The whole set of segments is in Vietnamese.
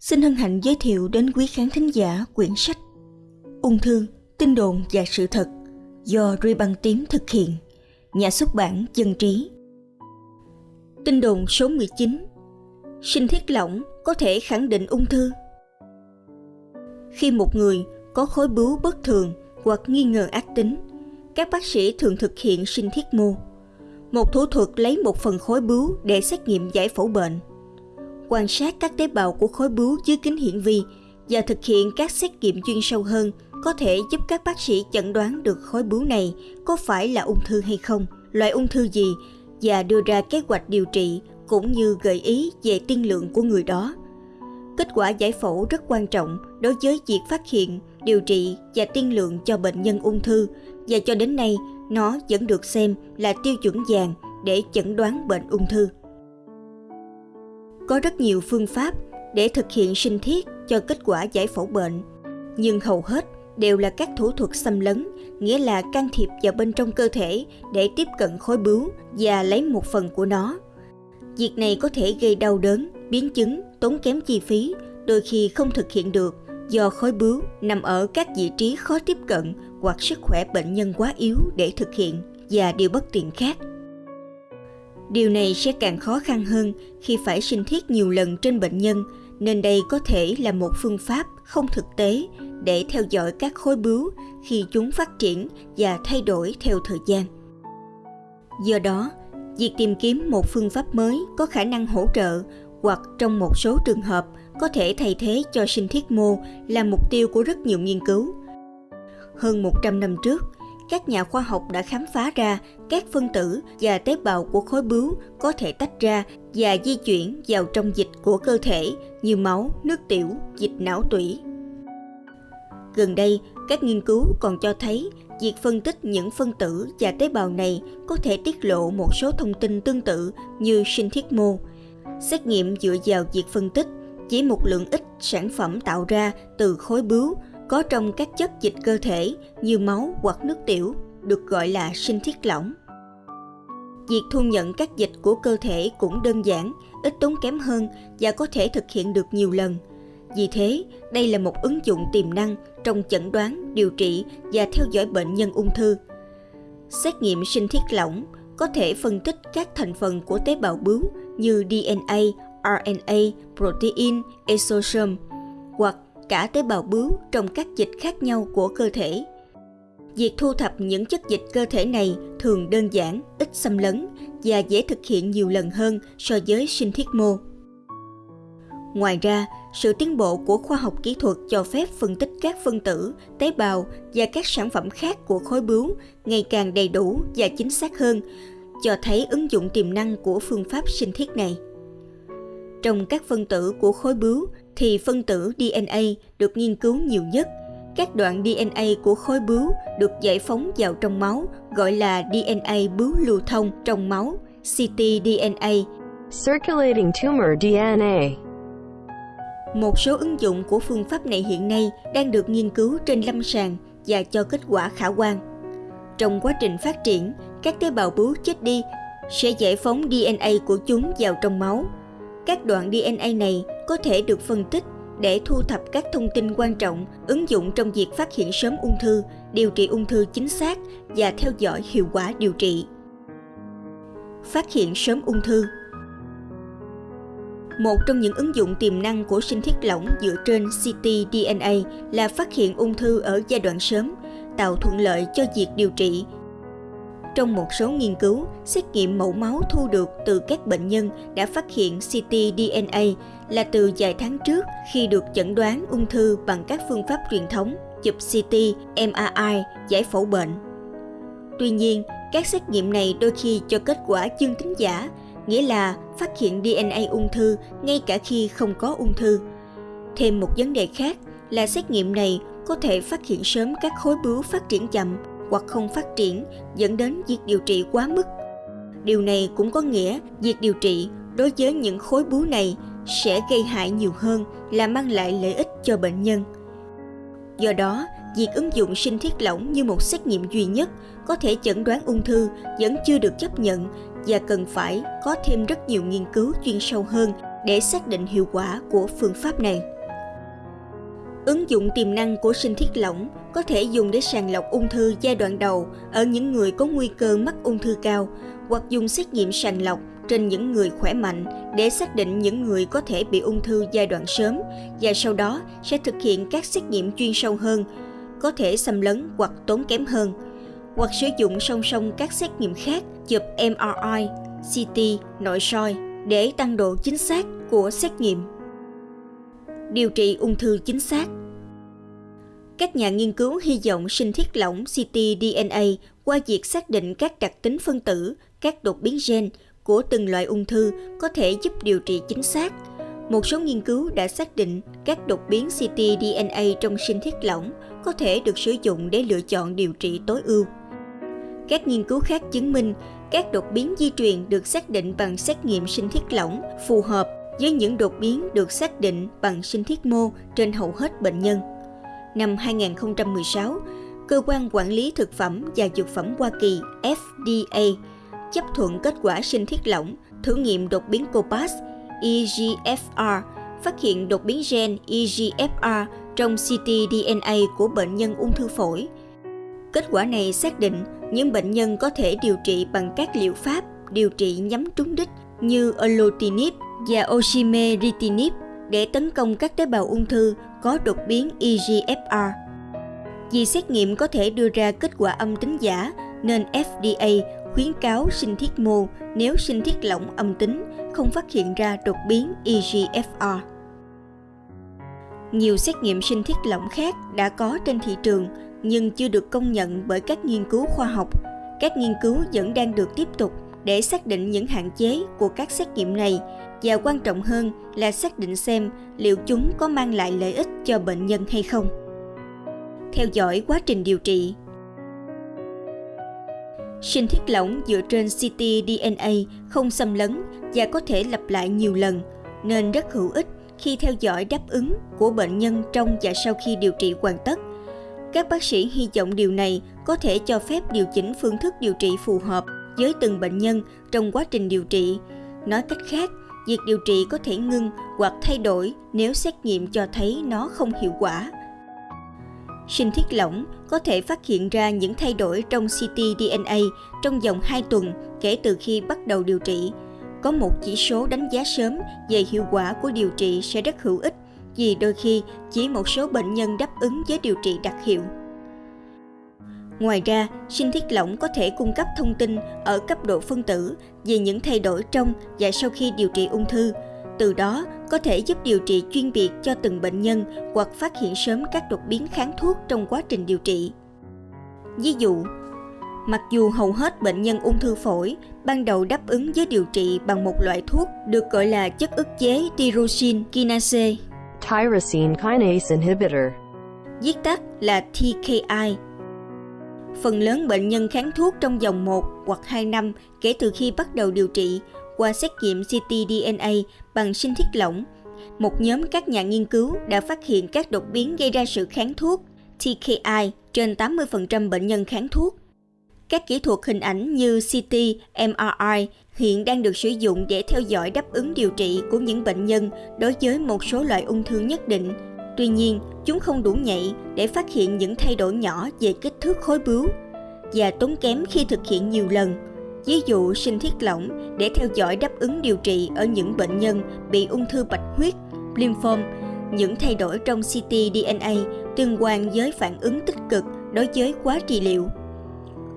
xin hân hạnh giới thiệu đến quý khán thính giả quyển sách Ung thư, tin đồn và sự thật do Ruy Băng Tím thực hiện, nhà xuất bản Dân Trí. Tin đồn số 19 Sinh thiết lỏng có thể khẳng định ung thư Khi một người có khối bướu bất thường hoặc nghi ngờ ác tính, các bác sĩ thường thực hiện sinh thiết mô. Một thủ thuật lấy một phần khối bướu để xét nghiệm giải phẫu bệnh – quan sát các tế bào của khối bướu dưới kính hiển vi và thực hiện các xét nghiệm chuyên sâu hơn có thể giúp các bác sĩ chẩn đoán được khối bướu này có phải là ung thư hay không, loại ung thư gì và đưa ra kế hoạch điều trị cũng như gợi ý về tiên lượng của người đó. Kết quả giải phẫu rất quan trọng đối với việc phát hiện, điều trị và tiên lượng cho bệnh nhân ung thư và cho đến nay nó vẫn được xem là tiêu chuẩn vàng để chẩn đoán bệnh ung thư. Có rất nhiều phương pháp để thực hiện sinh thiết cho kết quả giải phẫu bệnh, nhưng hầu hết đều là các thủ thuật xâm lấn, nghĩa là can thiệp vào bên trong cơ thể để tiếp cận khối bướu và lấy một phần của nó. Việc này có thể gây đau đớn, biến chứng, tốn kém chi phí, đôi khi không thực hiện được do khối bướu nằm ở các vị trí khó tiếp cận hoặc sức khỏe bệnh nhân quá yếu để thực hiện và điều bất tiện khác. Điều này sẽ càng khó khăn hơn khi phải sinh thiết nhiều lần trên bệnh nhân, nên đây có thể là một phương pháp không thực tế để theo dõi các khối bướu khi chúng phát triển và thay đổi theo thời gian. Do đó, việc tìm kiếm một phương pháp mới có khả năng hỗ trợ hoặc trong một số trường hợp có thể thay thế cho sinh thiết mô là mục tiêu của rất nhiều nghiên cứu. Hơn 100 năm trước, các nhà khoa học đã khám phá ra các phân tử và tế bào của khối bướu có thể tách ra và di chuyển vào trong dịch của cơ thể như máu, nước tiểu, dịch não tủy. Gần đây, các nghiên cứu còn cho thấy việc phân tích những phân tử và tế bào này có thể tiết lộ một số thông tin tương tự như sinh thiết mô. Xét nghiệm dựa vào việc phân tích chỉ một lượng ít sản phẩm tạo ra từ khối bướu có trong các chất dịch cơ thể như máu hoặc nước tiểu được gọi là sinh thiết lỏng. Việc thu nhận các dịch của cơ thể cũng đơn giản, ít tốn kém hơn và có thể thực hiện được nhiều lần. Vì thế, đây là một ứng dụng tiềm năng trong chẩn đoán, điều trị và theo dõi bệnh nhân ung thư. Xét nghiệm sinh thiết lỏng có thể phân tích các thành phần của tế bào bướu như DNA, RNA, protein, exosome cả tế bào bướu trong các dịch khác nhau của cơ thể. Việc thu thập những chất dịch cơ thể này thường đơn giản, ít xâm lấn và dễ thực hiện nhiều lần hơn so với sinh thiết mô. Ngoài ra, sự tiến bộ của khoa học kỹ thuật cho phép phân tích các phân tử, tế bào và các sản phẩm khác của khối bướu ngày càng đầy đủ và chính xác hơn, cho thấy ứng dụng tiềm năng của phương pháp sinh thiết này. Trong các phân tử của khối bướu thì phân tử DNA được nghiên cứu nhiều nhất. Các đoạn DNA của khối bướu được giải phóng vào trong máu gọi là DNA bướu lưu thông trong máu, ctDNA. Circulating tumor DNA. Một số ứng dụng của phương pháp này hiện nay đang được nghiên cứu trên lâm sàng và cho kết quả khả quan. Trong quá trình phát triển, các tế bào bướu chết đi sẽ giải phóng DNA của chúng vào trong máu các đoạn DNA này có thể được phân tích để thu thập các thông tin quan trọng ứng dụng trong việc phát hiện sớm ung thư, điều trị ung thư chính xác và theo dõi hiệu quả điều trị. Phát hiện sớm ung thư một trong những ứng dụng tiềm năng của sinh thiết lỏng dựa trên ctDNA là phát hiện ung thư ở giai đoạn sớm, tạo thuận lợi cho việc điều trị trong một số nghiên cứu, xét nghiệm mẫu máu thu được từ các bệnh nhân đã phát hiện ctDNA là từ vài tháng trước khi được chẩn đoán ung thư bằng các phương pháp truyền thống, chụp CT, MRI, giải phẫu bệnh. Tuy nhiên, các xét nghiệm này đôi khi cho kết quả dương tính giả, nghĩa là phát hiện DNA ung thư ngay cả khi không có ung thư. Thêm một vấn đề khác là xét nghiệm này có thể phát hiện sớm các khối bướu phát triển chậm hoặc không phát triển dẫn đến việc điều trị quá mức. Điều này cũng có nghĩa việc điều trị đối với những khối bướu này sẽ gây hại nhiều hơn là mang lại lợi ích cho bệnh nhân. Do đó, việc ứng dụng sinh thiết lỏng như một xét nghiệm duy nhất có thể chẩn đoán ung thư vẫn chưa được chấp nhận và cần phải có thêm rất nhiều nghiên cứu chuyên sâu hơn để xác định hiệu quả của phương pháp này. Ứng dụng tiềm năng của sinh thiết lỏng có thể dùng để sàng lọc ung thư giai đoạn đầu ở những người có nguy cơ mắc ung thư cao hoặc dùng xét nghiệm sàng lọc trên những người khỏe mạnh để xác định những người có thể bị ung thư giai đoạn sớm và sau đó sẽ thực hiện các xét nghiệm chuyên sâu hơn, có thể xâm lấn hoặc tốn kém hơn, hoặc sử dụng song song các xét nghiệm khác chụp MRI, CT, nội soi để tăng độ chính xác của xét nghiệm. Điều trị ung thư chính xác các nhà nghiên cứu hy vọng sinh thiết lỏng ctDNA qua việc xác định các đặc tính phân tử, các đột biến gen của từng loại ung thư có thể giúp điều trị chính xác. Một số nghiên cứu đã xác định các đột biến ctDNA trong sinh thiết lỏng có thể được sử dụng để lựa chọn điều trị tối ưu. Các nghiên cứu khác chứng minh các đột biến di truyền được xác định bằng xét nghiệm sinh thiết lỏng phù hợp với những đột biến được xác định bằng sinh thiết mô trên hầu hết bệnh nhân. Năm 2016, Cơ quan Quản lý Thực phẩm và Dược phẩm Hoa Kỳ FDA chấp thuận kết quả sinh thiết lỏng thử nghiệm đột biến COPAS EGFR phát hiện đột biến gen EGFR trong ctDNA của bệnh nhân ung thư phổi. Kết quả này xác định những bệnh nhân có thể điều trị bằng các liệu pháp điều trị nhắm trúng đích như olotinib và osimertinib để tấn công các tế bào ung thư có đột biến EGFR. Vì xét nghiệm có thể đưa ra kết quả âm tính giả, nên FDA khuyến cáo sinh thiết mô nếu sinh thiết lỏng âm tính, không phát hiện ra đột biến EGFR. Nhiều xét nghiệm sinh thiết lỏng khác đã có trên thị trường, nhưng chưa được công nhận bởi các nghiên cứu khoa học. Các nghiên cứu vẫn đang được tiếp tục để xác định những hạn chế của các xét nghiệm này và quan trọng hơn là xác định xem liệu chúng có mang lại lợi ích cho bệnh nhân hay không. Theo dõi quá trình điều trị Sinh thiết lỏng dựa trên ct dna không xâm lấn và có thể lặp lại nhiều lần, nên rất hữu ích khi theo dõi đáp ứng của bệnh nhân trong và sau khi điều trị hoàn tất. Các bác sĩ hy vọng điều này có thể cho phép điều chỉnh phương thức điều trị phù hợp với từng bệnh nhân trong quá trình điều trị. Nói cách khác, việc điều trị có thể ngưng hoặc thay đổi nếu xét nghiệm cho thấy nó không hiệu quả. Sinh thiết lỏng có thể phát hiện ra những thay đổi trong ctDNA trong vòng 2 tuần kể từ khi bắt đầu điều trị. Có một chỉ số đánh giá sớm về hiệu quả của điều trị sẽ rất hữu ích vì đôi khi chỉ một số bệnh nhân đáp ứng với điều trị đặc hiệu. Ngoài ra, sinh thiết lỏng có thể cung cấp thông tin ở cấp độ phân tử về những thay đổi trong và sau khi điều trị ung thư. Từ đó, có thể giúp điều trị chuyên biệt cho từng bệnh nhân hoặc phát hiện sớm các đột biến kháng thuốc trong quá trình điều trị. Ví dụ, mặc dù hầu hết bệnh nhân ung thư phổi ban đầu đáp ứng với điều trị bằng một loại thuốc được gọi là chất ức chế tyrosine kinase tyrosine kinase inhibitor, viết tắt là TKI Phần lớn bệnh nhân kháng thuốc trong vòng 1 hoặc 2 năm kể từ khi bắt đầu điều trị qua xét nghiệm ctDNA bằng sinh thiết lỏng. Một nhóm các nhà nghiên cứu đã phát hiện các đột biến gây ra sự kháng thuốc TKI trên 80% bệnh nhân kháng thuốc. Các kỹ thuật hình ảnh như CT, MRI hiện đang được sử dụng để theo dõi đáp ứng điều trị của những bệnh nhân đối với một số loại ung thư nhất định Tuy nhiên, chúng không đủ nhạy để phát hiện những thay đổi nhỏ về kích thước khối bướu và tốn kém khi thực hiện nhiều lần. Ví dụ sinh thiết lỏng để theo dõi đáp ứng điều trị ở những bệnh nhân bị ung thư bạch huyết, lymphom, những thay đổi trong ctDNA tương quan với phản ứng tích cực đối với quá trị liệu.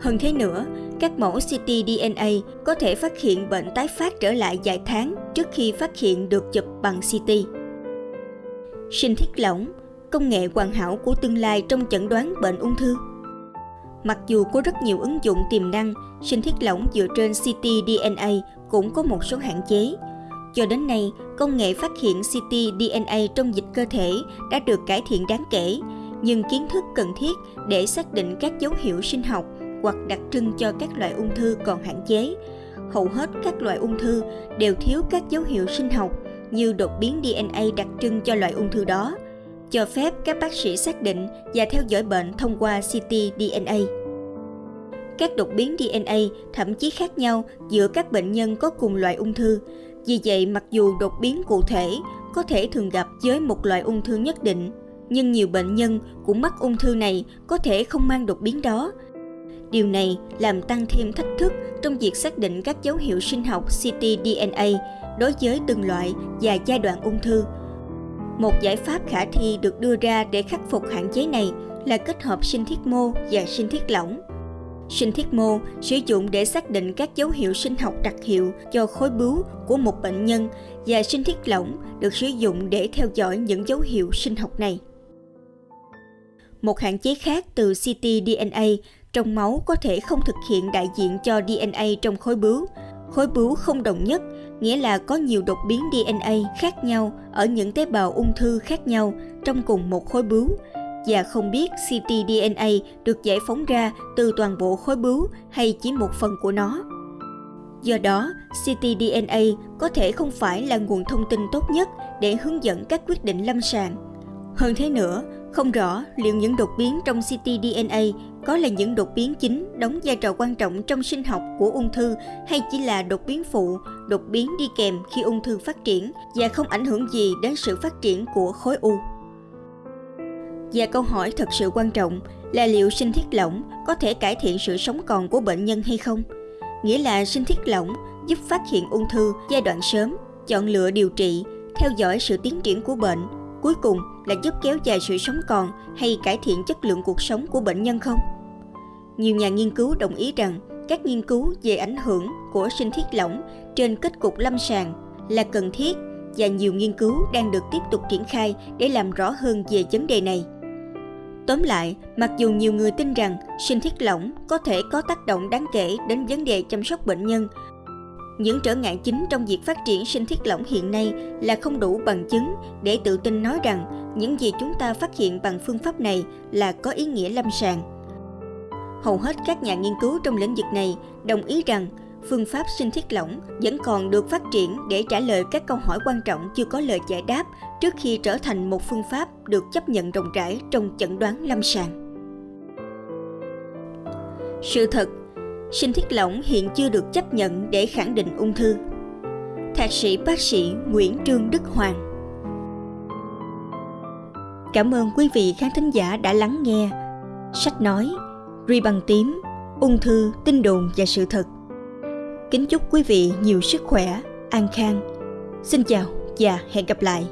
Hơn thế nữa, các mẫu ctDNA có thể phát hiện bệnh tái phát trở lại vài tháng trước khi phát hiện được chụp bằng CT sinh thiết lỏng, công nghệ hoàn hảo của tương lai trong chẩn đoán bệnh ung thư. Mặc dù có rất nhiều ứng dụng tiềm năng, sinh thiết lỏng dựa trên ctDNA cũng có một số hạn chế. Cho đến nay, công nghệ phát hiện ctDNA trong dịch cơ thể đã được cải thiện đáng kể, nhưng kiến thức cần thiết để xác định các dấu hiệu sinh học hoặc đặc trưng cho các loại ung thư còn hạn chế. Hầu hết các loại ung thư đều thiếu các dấu hiệu sinh học như đột biến DNA đặc trưng cho loại ung thư đó, cho phép các bác sĩ xác định và theo dõi bệnh thông qua CT DNA. Các đột biến DNA thậm chí khác nhau giữa các bệnh nhân có cùng loại ung thư, Vì vậy, mặc dù đột biến cụ thể có thể thường gặp với một loại ung thư nhất định, nhưng nhiều bệnh nhân cũng mắc ung thư này có thể không mang đột biến đó. Điều này làm tăng thêm thách thức trong việc xác định các dấu hiệu sinh học ctDNA đối với từng loại và giai đoạn ung thư. Một giải pháp khả thi được đưa ra để khắc phục hạn chế này là kết hợp sinh thiết mô và sinh thiết lỏng. Sinh thiết mô sử dụng để xác định các dấu hiệu sinh học đặc hiệu cho khối bướu của một bệnh nhân và sinh thiết lỏng được sử dụng để theo dõi những dấu hiệu sinh học này. Một hạn chế khác từ ctDNA trong máu có thể không thực hiện đại diện cho DNA trong khối bướu. Khối bướu không đồng nhất, nghĩa là có nhiều đột biến DNA khác nhau ở những tế bào ung thư khác nhau trong cùng một khối bướu và không biết ctDNA được giải phóng ra từ toàn bộ khối bướu hay chỉ một phần của nó. Do đó, ctDNA có thể không phải là nguồn thông tin tốt nhất để hướng dẫn các quyết định lâm sàng. Hơn thế nữa, không rõ liệu những đột biến trong ctDNA có là những đột biến chính đóng vai trò quan trọng trong sinh học của ung thư hay chỉ là đột biến phụ, đột biến đi kèm khi ung thư phát triển và không ảnh hưởng gì đến sự phát triển của khối u. Và câu hỏi thật sự quan trọng là liệu sinh thiết lỏng có thể cải thiện sự sống còn của bệnh nhân hay không? Nghĩa là sinh thiết lỏng giúp phát hiện ung thư giai đoạn sớm, chọn lựa điều trị, theo dõi sự tiến triển của bệnh, cuối cùng là giúp kéo dài sự sống còn hay cải thiện chất lượng cuộc sống của bệnh nhân không? Nhiều nhà nghiên cứu đồng ý rằng các nghiên cứu về ảnh hưởng của sinh thiết lỏng trên kết cục lâm sàng là cần thiết và nhiều nghiên cứu đang được tiếp tục triển khai để làm rõ hơn về vấn đề này. Tóm lại, mặc dù nhiều người tin rằng sinh thiết lỏng có thể có tác động đáng kể đến vấn đề chăm sóc bệnh nhân, những trở ngại chính trong việc phát triển sinh thiết lỏng hiện nay là không đủ bằng chứng để tự tin nói rằng những gì chúng ta phát hiện bằng phương pháp này là có ý nghĩa lâm sàng. Hầu hết các nhà nghiên cứu trong lĩnh vực này đồng ý rằng phương pháp sinh thiết lỏng vẫn còn được phát triển để trả lời các câu hỏi quan trọng chưa có lời giải đáp trước khi trở thành một phương pháp được chấp nhận rộng rãi trong chẩn đoán lâm sàng. Sự thật, sinh thiết lỏng hiện chưa được chấp nhận để khẳng định ung thư. Thạc sĩ bác sĩ Nguyễn Trương Đức Hoàng Cảm ơn quý vị khán thính giả đã lắng nghe. Sách nói, ri bằng tím, ung thư, tin đồn và sự thật Kính chúc quý vị nhiều sức khỏe, an khang. Xin chào và hẹn gặp lại.